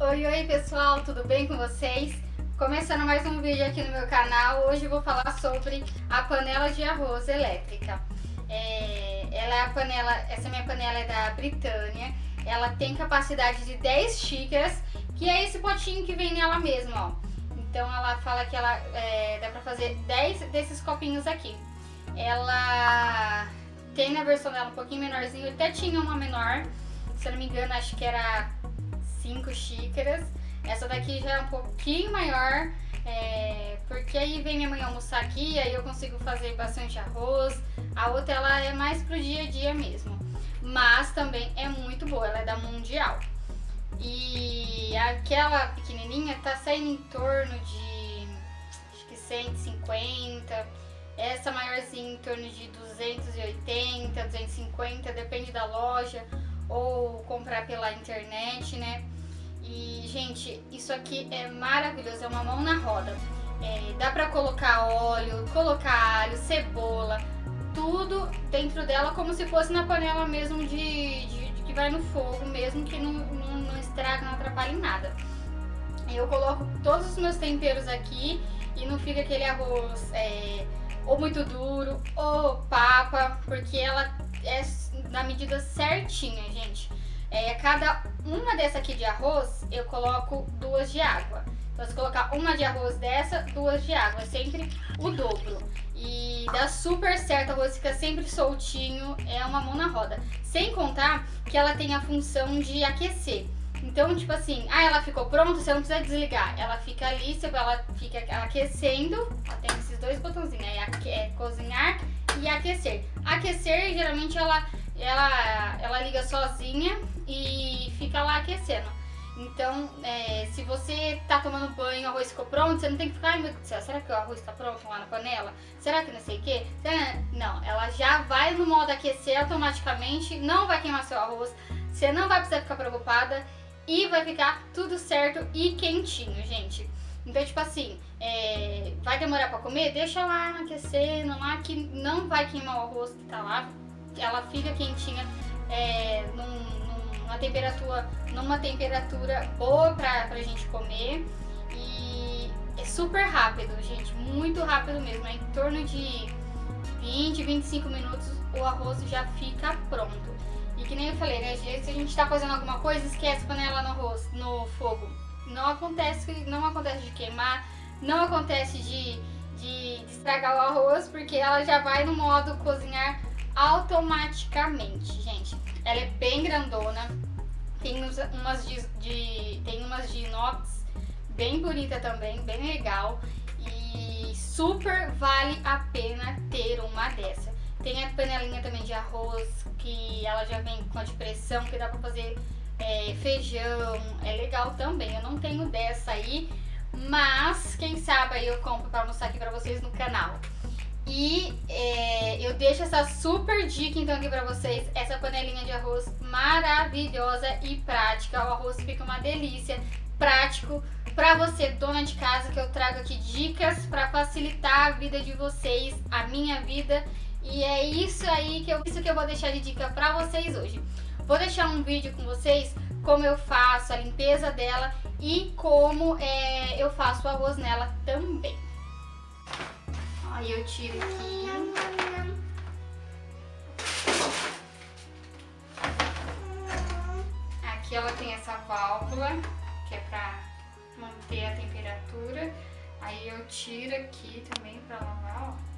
Oi, oi pessoal, tudo bem com vocês? Começando mais um vídeo aqui no meu canal, hoje eu vou falar sobre a panela de arroz elétrica. É, ela é a panela, essa minha panela é da Britânia, ela tem capacidade de 10 xícaras, que é esse potinho que vem nela mesmo, ó. Então ela fala que ela é, dá pra fazer 10 desses copinhos aqui. Ela tem na versão dela um pouquinho menorzinho, até tinha uma menor, se eu não me engano acho que era 5 xícaras. Essa daqui já é um pouquinho maior, é, porque aí vem minha mãe almoçar aqui, aí eu consigo fazer bastante arroz. A outra ela é mais pro dia a dia mesmo, mas também é muito boa, ela é da Mundial. E aquela pequenininha tá saindo em torno de, acho que 150, essa maiorzinha em torno de 280, 250, depende da loja, ou comprar pela internet, né? E, gente, isso aqui é maravilhoso, é uma mão na roda. É, dá pra colocar óleo, colocar alho, cebola, tudo dentro dela como se fosse na panela mesmo de, de, de que vai no fogo mesmo, que não, não, não estraga, não atrapalha em nada. Eu coloco todos os meus temperos aqui e não fica aquele arroz é, ou muito duro ou papa, porque ela é na medida certinha, gente. É, cada uma dessa aqui de arroz, eu coloco duas de água. Então, se colocar uma de arroz dessa, duas de água. É sempre o dobro. E dá super certo, o arroz fica sempre soltinho, é uma mão na roda. Sem contar que ela tem a função de aquecer. Então, tipo assim, ah, ela ficou pronta, você não precisa desligar. Ela fica ali, ela fica aquecendo. Ó, tem esses dois botãozinhos, aí é cozinhar e aquecer. Aquecer, geralmente, ela ela, ela liga sozinha e fica lá aquecendo. Então, é, se você tá tomando banho, o arroz ficou pronto, você não tem que ficar, ai meu Deus do céu, será que o arroz tá pronto lá na panela? Será que não sei o quê? Não, ela já vai no modo aquecer automaticamente, não vai queimar seu arroz, você não vai precisar ficar preocupada e vai ficar tudo certo e quentinho, gente. Então, tipo assim, é, vai demorar pra comer? Deixa lá aquecendo lá que não vai queimar o arroz que tá lá, ela fica quentinha é, num, numa, temperatura, numa temperatura boa pra, pra gente comer. E é super rápido, gente, muito rápido mesmo. É em torno de 20, 25 minutos o arroz já fica pronto. E que nem eu falei, né, se a gente tá fazendo alguma coisa, esquece a panela no arroz, no fogo. Não acontece, não acontece de queimar, não acontece de, de, de estragar o arroz, porque ela já vai no modo cozinhar automaticamente, gente. Ela é bem grandona, tem umas de, de, tem umas de inox bem bonita também, bem legal e super vale a pena ter uma dessa. Tem a panelinha também de arroz, que ela já vem com a de pressão, que dá pra fazer é, feijão, é legal também. Eu não tenho dessa aí, mas quem sabe aí eu compro pra mostrar aqui pra vocês no canal. E é, eu deixo essa super dica então aqui pra vocês, essa panelinha de arroz maravilhosa e prática. O arroz fica uma delícia, prático pra você, dona de casa, que eu trago aqui dicas pra facilitar a vida de vocês, a minha vida. E é isso aí que eu, isso que eu vou deixar de dica pra vocês hoje. Vou deixar um vídeo com vocês como eu faço a limpeza dela e como é, eu faço o arroz nela também. Aí eu tiro aqui. Aqui ela tem essa válvula, que é pra manter a temperatura. Aí eu tiro aqui também pra lavar, ó.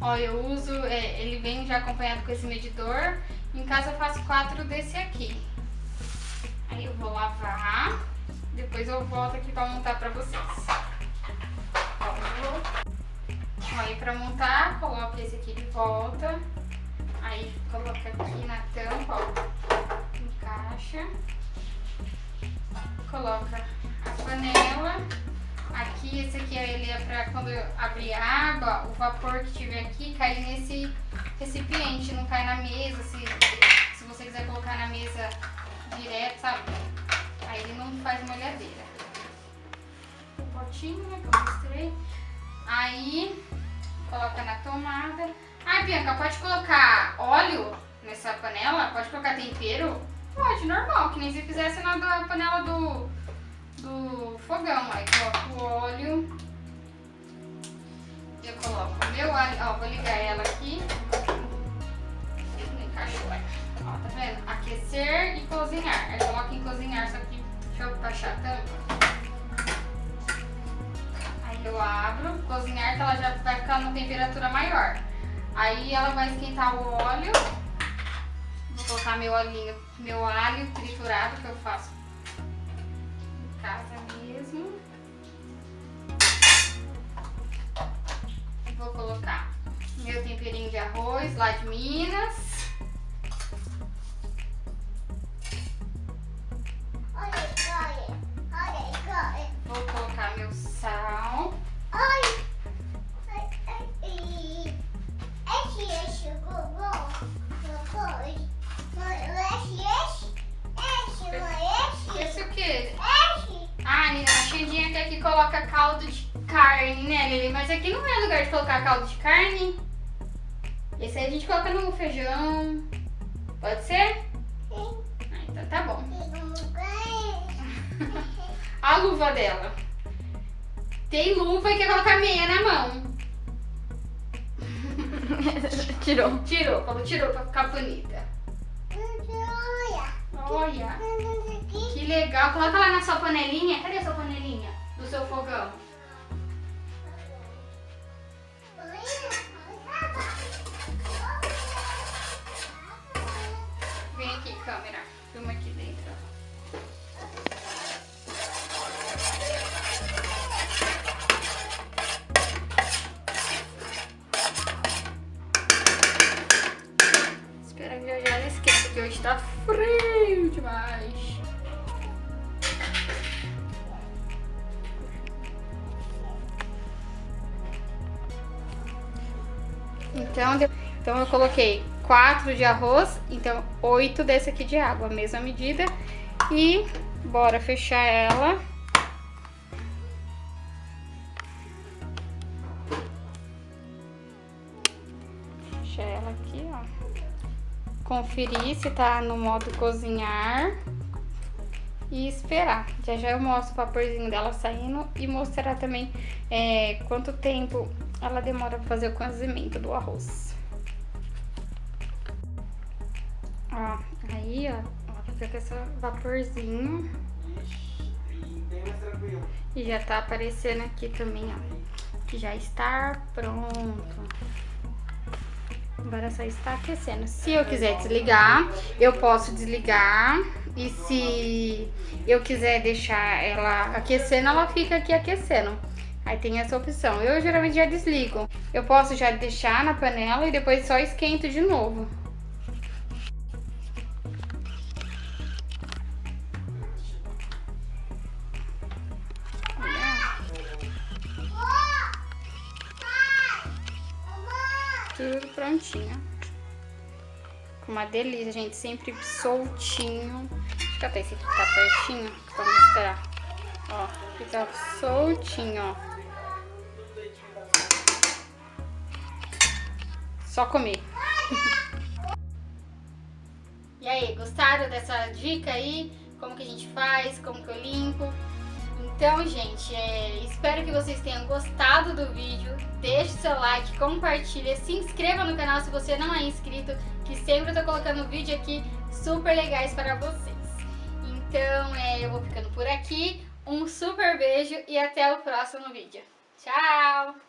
Ó, eu uso, é, ele vem já acompanhado com esse medidor. Em casa eu faço quatro desse aqui. Aí eu vou lavar, depois eu volto aqui pra montar pra vocês. Ó. Aí pra montar, coloca esse aqui de volta. Aí coloca aqui na tampa, ó, encaixa. Coloca a panela. Aqui, esse aqui ele é pra quando abrir a água, o vapor que tiver aqui cair nesse recipiente, não cai na mesa, se, se você quiser colocar na mesa direto, sabe? Aí ele não faz molhadeira. O potinho, né, que eu mostrei. Aí, coloca na tomada. Ai, Bianca, pode colocar óleo nessa panela? Pode colocar tempero? Pode, normal, que nem se fizesse na panela do, do fogão. Aí coloco o óleo. Eu coloco o meu alho. Ó, vou ligar ela aqui. Ó, tá vendo? Aquecer e cozinhar. Aí coloco em cozinhar, só que deixa eu baixar a tampa. Aí eu abro, cozinhar que ela já vai ficar numa temperatura maior. Aí ela vai esquentar o óleo. Vou colocar meu olhinho, meu alho triturado que eu faço casa mesmo. Vou colocar meu temperinho de arroz lá de Minas. Vou colocar meu sal. Caldo de carne, né, Lili? Mas aqui não é lugar de colocar caldo de carne. Esse aí a gente coloca no feijão. Pode ser? Sim. Ah, então tá bom. a luva dela. Tem luva e quer colocar meia na mão. Tirou. Tirou, falou tirou pra ficar bonita. Olha. Que legal. Coloca lá na sua panelinha. Cadê a Do seu fogão. Vem aqui, câmera. Filma aqui dentro. Espera que já já ela esqueça, porque hoje tá frio demais. Então, então eu coloquei 4 de arroz, então 8 desse aqui de água, mesma medida. E bora fechar ela. Fechar ela aqui, ó. Conferir se tá no modo cozinhar. E esperar. Já já eu mostro o vaporzinho dela saindo e mostrar também é, quanto tempo ela demora pra fazer o cozimento do arroz. Ó, aí, ó, ó fica com esse vaporzinho. E já tá aparecendo aqui também, ó, que já está pronto. Agora só está aquecendo. Se eu quiser desligar, eu posso desligar. E se eu quiser deixar ela aquecendo, ela fica aqui aquecendo. Aí tem essa opção. Eu geralmente já desligo. Eu posso já deixar na panela e depois só esquento de novo. Tudo prontinho. Uma delícia, gente. Sempre soltinho. Deixa eu até esse aqui tá pertinho pra mostrar. Ó, fica soltinho, ó. Só comer. e aí, gostaram dessa dica aí? Como que a gente faz, como que eu limpo? Então, gente, é, espero que vocês tenham gostado do vídeo. Deixe seu like, compartilha, se inscreva no canal se você não é inscrito, que sempre eu tô colocando vídeo aqui super legais para vocês. Então, é, eu vou ficando por aqui. Um super beijo e até o próximo vídeo. Tchau!